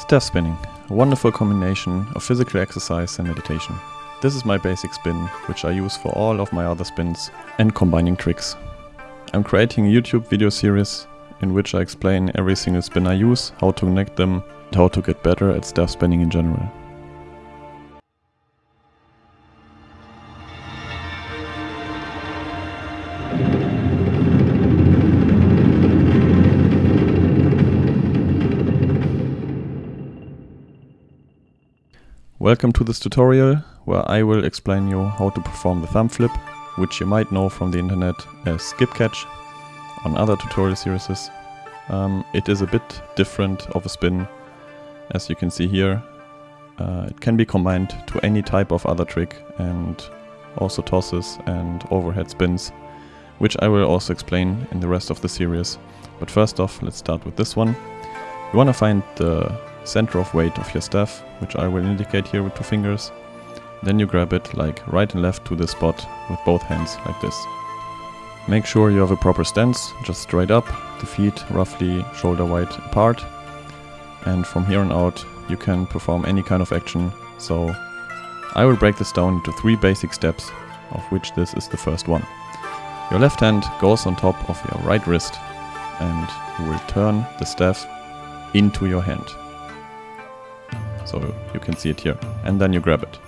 Staff spinning, a wonderful combination of physical exercise and meditation. This is my basic spin, which I use for all of my other spins and combining tricks. I'm creating a YouTube video series in which I explain every single spin I use, how to connect them, and how to get better at staff spinning in general. Welcome to this tutorial where I will explain you how to perform the thumb flip, which you might know from the internet as skip catch on other tutorial series. Um, it is a bit different of a spin as you can see here. Uh, it can be combined to any type of other trick and also tosses and overhead spins, which I will also explain in the rest of the series. But first off, let's start with this one. You want to find the center of weight of your staff, which I will indicate here with two fingers. Then you grab it like right and left to the spot with both hands like this. Make sure you have a proper stance, just straight up, the feet roughly shoulder wide apart. And from here on out you can perform any kind of action. So I will break this down into three basic steps, of which this is the first one. Your left hand goes on top of your right wrist and you will turn the staff into your hand. So you can see it here. And then you grab it.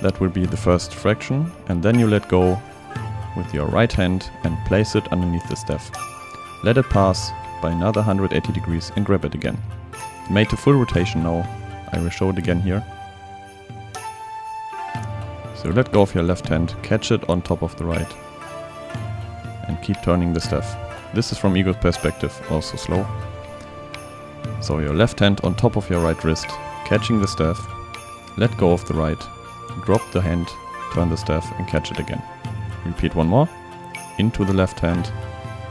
That will be the first fraction. And then you let go with your right hand and place it underneath the staff. Let it pass by another 180 degrees and grab it again. Made to full rotation now. I will show it again here. So let go of your left hand, catch it on top of the right and keep turning the staff. This is from Ego's perspective, also slow. So your left hand on top of your right wrist, catching the staff, let go of the right, drop the hand, turn the staff and catch it again. Repeat one more, into the left hand,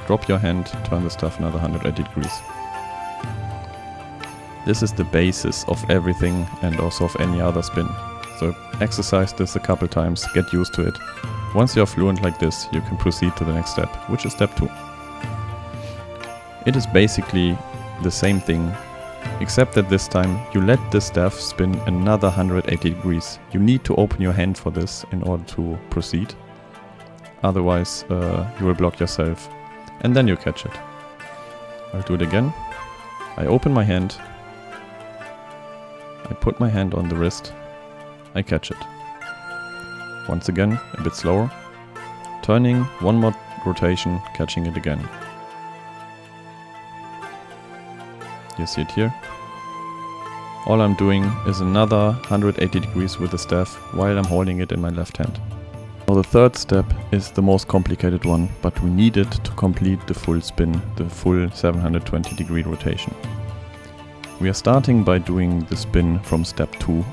drop your hand, turn the staff another 180 degrees. This is the basis of everything and also of any other spin. So exercise this a couple times, get used to it. Once you're fluent like this, you can proceed to the next step, which is step 2. It is basically the same thing, except that this time you let the staff spin another 180 degrees. You need to open your hand for this in order to proceed. Otherwise uh, you will block yourself and then you catch it. I'll do it again. I open my hand. I put my hand on the wrist. I catch it. Once again, a bit slower. Turning, one more rotation, catching it again. You see it here. All I'm doing is another 180 degrees with the staff while I'm holding it in my left hand. Now the third step is the most complicated one, but we need it to complete the full spin, the full 720 degree rotation. We are starting by doing the spin from step 2,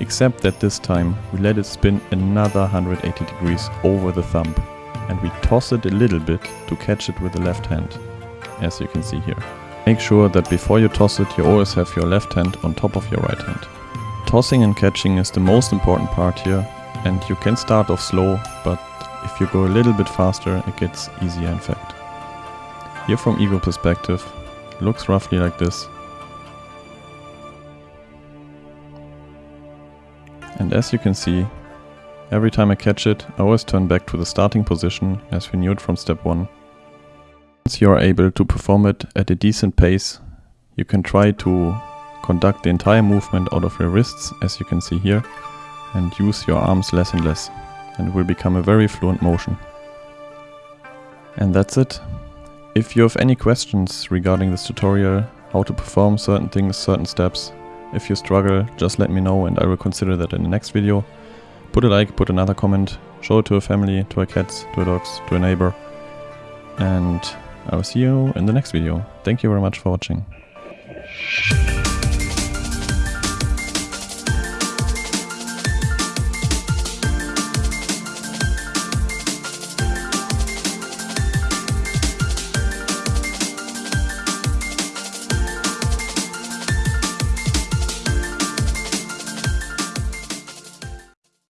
except that this time we let it spin another 180 degrees over the thumb and we toss it a little bit to catch it with the left hand, as you can see here. Make sure that before you toss it you always have your left hand on top of your right hand. Tossing and catching is the most important part here and you can start off slow but if you go a little bit faster it gets easier in fact. Here from ego perspective looks roughly like this. And as you can see every time I catch it I always turn back to the starting position as we knew it from step 1 once you are able to perform it at a decent pace, you can try to conduct the entire movement out of your wrists, as you can see here, and use your arms less and less, and it will become a very fluent motion. And that's it. If you have any questions regarding this tutorial, how to perform certain things, certain steps, if you struggle, just let me know and I will consider that in the next video. Put a like, put another comment, show it to a family, to a cats, to a dogs, to a neighbor. And I will see you in the next video. Thank you very much for watching.